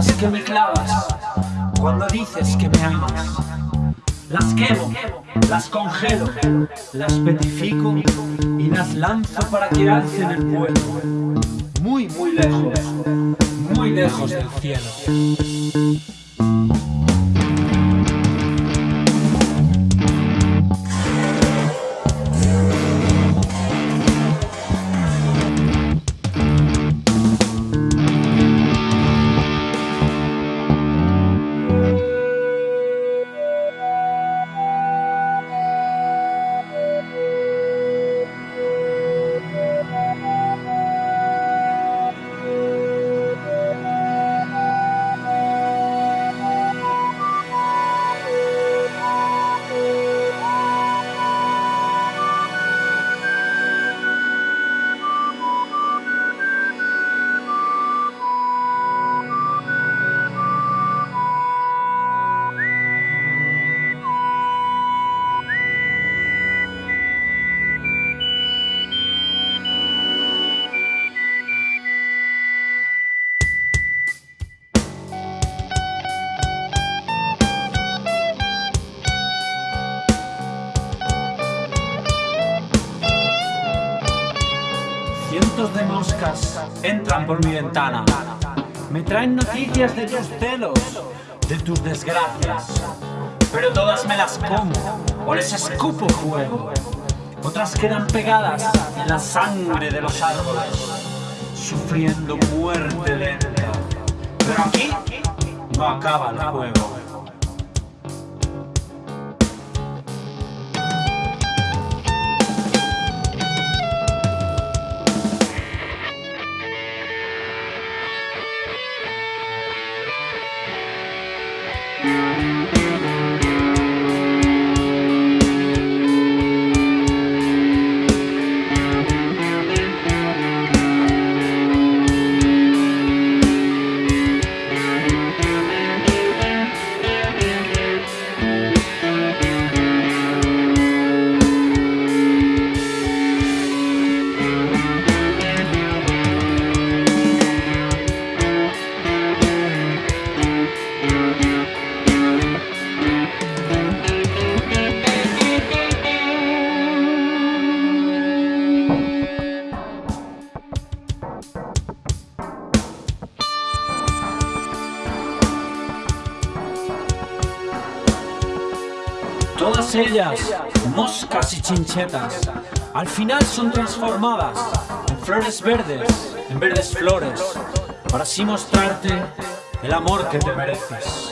que me clavas cuando dices que me amas. Las quemo, las congelo, las petrifico y las lanzo para que alcen el vuelo. Muy, muy lejos, muy lejos del cielo. De moscas entran por mi ventana. Me traen noticias de tus celos, de tus desgracias. Pero todas me las como o les escupo fuego. Otras quedan pegadas en la sangre de los árboles, sufriendo muerte lenta. Pero aquí no acaba el juego. Música Todas ellas, moscas y chinchetas, al final son transformadas en flores verdes, en verdes flores, para así mostrarte el amor que te mereces.